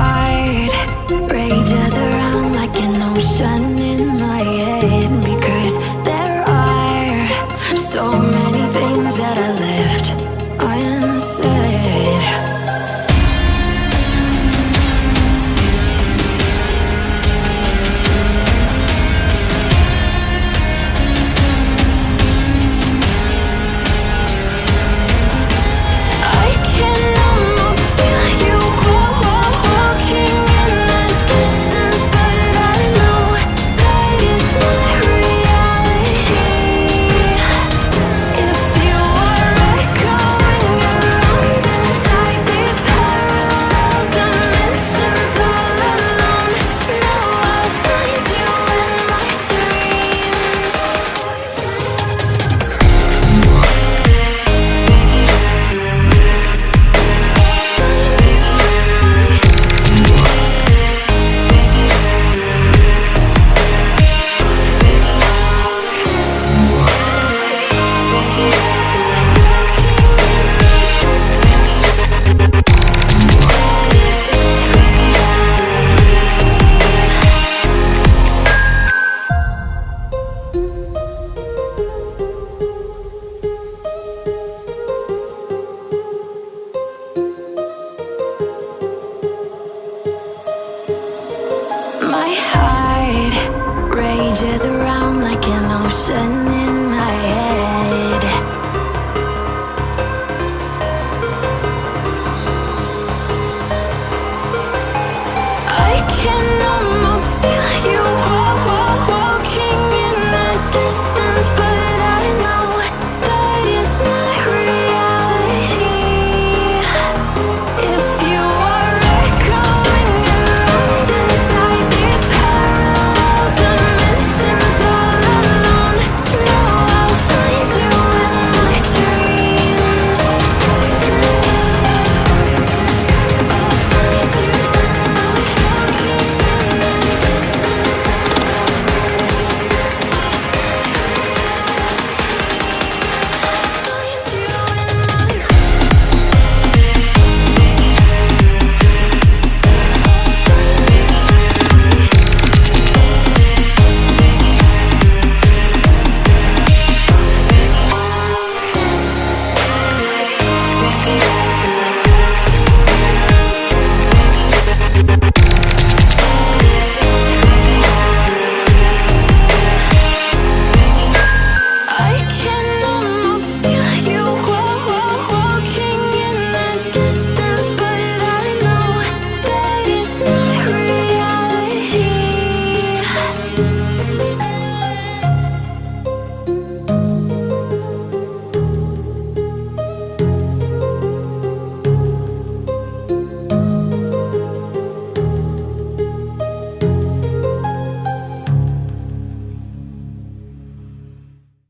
heart. Rages around like an ocean in my head. changes around like an ocean in